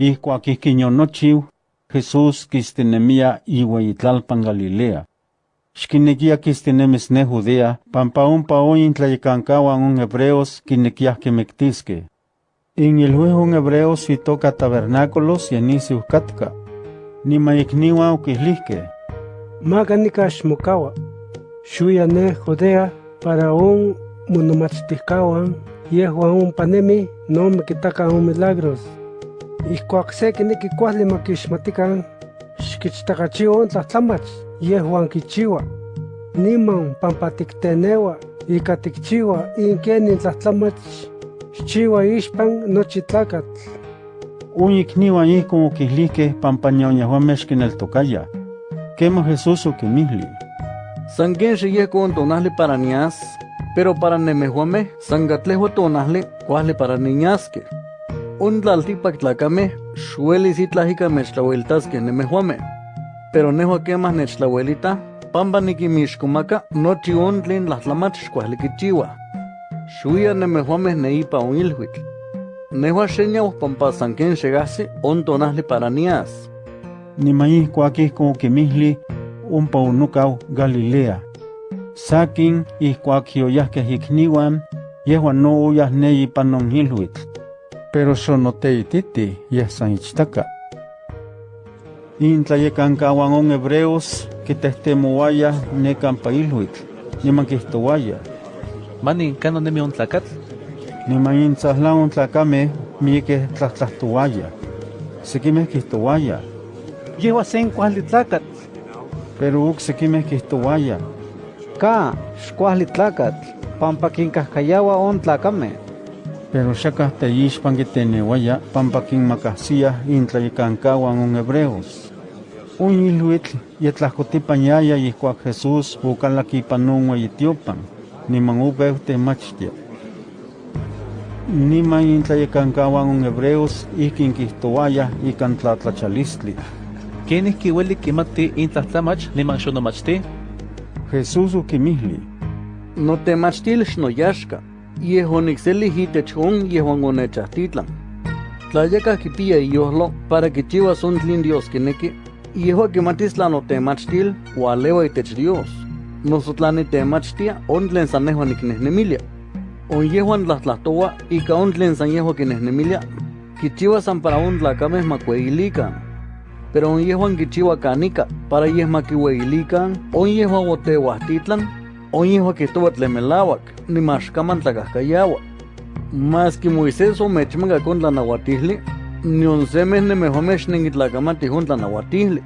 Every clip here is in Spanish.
Ihcuac ihquiñonochiu, Jesús quistenemia iueyitlalpan Galilea. Xquinequia quistenemis ne Judea, pampa ompa oyin tlayecancahuan un hebreos quinequiah quimectisque. In ilhuihun hebreos itoca tabernáculos yenisiu catca. Nima ikniwa uquihlihque. Maganika xmokawa. Xuya ne Judea para un monomachticawan yehuan un panemi no me quitacan un milagros. Ihcuac se quiniqui cuali maquixmatican xquichtakachiwa un tlahtlamach yehuan kichiwa. Niman pampa tiktenewa ika tikchiwa inkenin tlahtlamach xchiwa ixpan nochi tlacatl. Un ikniwan ihkon oquihlihque pampa ñañahuameh xquineltocaya. Quema Jesús oquimihli. San ken xiyehkon tonahli para nias, pero para nemehuameh san katlehua tonahli kuahli para niñasqueh. Un tlaltipac tlacameh xuelis itlah ika mechtlauelitaskeh nemehuameh. Pero nehua quemah nechtlauelita, pampa niquimixkomaka nochi tlahtlamach xkuahli kichiuah. Xuya nemehuameh neipa on ilhuitl. Nehua xeñau pampa san ken xegahsi on tonahli para nias. Nima ihcuac ihkon oquimihli, ompa onocau Galilea. Sakin ihcuac yoyahqueh ikniuan, yehuan no oyah ne ipan non ilhuitl. Pero xonoteititi yeh san ichtaka. Intlayecancauan on hebreos quitehtemouayah ne campa ilhuitl, niman quihtouayah. Mani, cano nemi un tlacatl? Niman intzahlan on tlacameh miqueh tlahtlahtoayah. Sequimeh quihtouayah. Yehua sen cuali tlacatl. Pero oc sequimeh quihtouayah. Ka, xcuahli tlacatl, pampa quincahcayaua on tlacameh. Pero xacah teixpan quiteneuaya pampa quinmacahsiah intlayecancauan on hebreos. Un ilhuitl yetlahcotipañaya ihcuac Jesús ocalac ipan on ueyitiopan, niman opeu temachtia. Niman intlayecancauan on hebreos ihquin quihtouayah ican tlatlachalistli. Quenih kiueli quimati intlahtlamach niman xonomachti? Jesús oquimihli. Notemachtil xnoyaxka, yehuan icseli itech on yehuan onechahtitlan. Tlayaka kipia iyohlo para kichiuas on tlin Dios kineki, yehua kimatis tla notemachtil ualewa itech Dios. Noso tla nitemachtia on tlen san nehuan niknehnemilia. On yehuan tlahtlahtowa ika on tlen san yehua kinehnemilia, kichiua san para on tlacameh makueilikan. Pero on yehuan kichiua kanika para yeh makiueilikan, on yehua oteuahtitlan, on yehua kihtoua tlen melauak, nimaxkaman tlakahkayaua. Mas que Moisés omechmaca con tlanauatihli, nion semeh nemehuameh xnenkitlakamatih on tlanauatihli.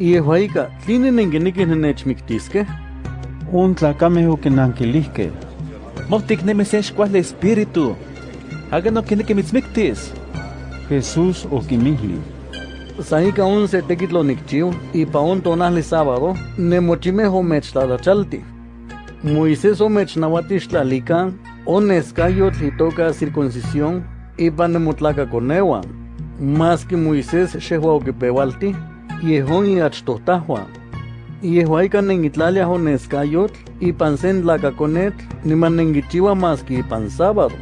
Yehua ika, tline nenkinikih nenechmiktiskeh? On tlacameh oquinanquilihqueh. Mohtik nemi se xcuahli espíritu. Haga no quinequi mitzmictis. Jesús oquimihli. San ika on se tekitl onikchiu, ipa on tonahli sábado, nemochimeh omechtlatachalti. Moisés omechnauatixtlalikan, on escayotl itoka circuncisión, ipa nemotlakakoneuan. Mas que Moisés xehua okipeualti, yehon iachtohtahuan. Yehua ika nenkitlaliah on escayotl, ipan sen tlakakonetl, niman nenkichiua mas que ipan sábado.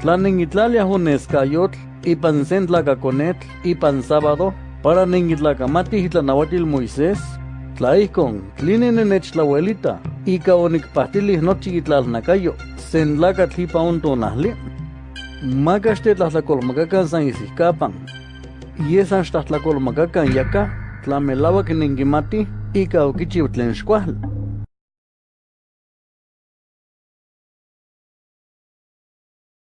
Tla nenkitlaliah on escayotl, ipan sen tlakakonetl, ipan sábado, para nenkitlakamatih itlanauatil Moisés, tla ihkon, tline nenechtlauelita, ika onikpahtilih nochi itlalnakayo, sen tlakatl ipa on tonahli. Maka xtetlahtlakolmakakan san isihkapan. Yesan xtahtlakolmakakan yaka, tla melauak nenkimatih, ika okichiu tlen xkuajli.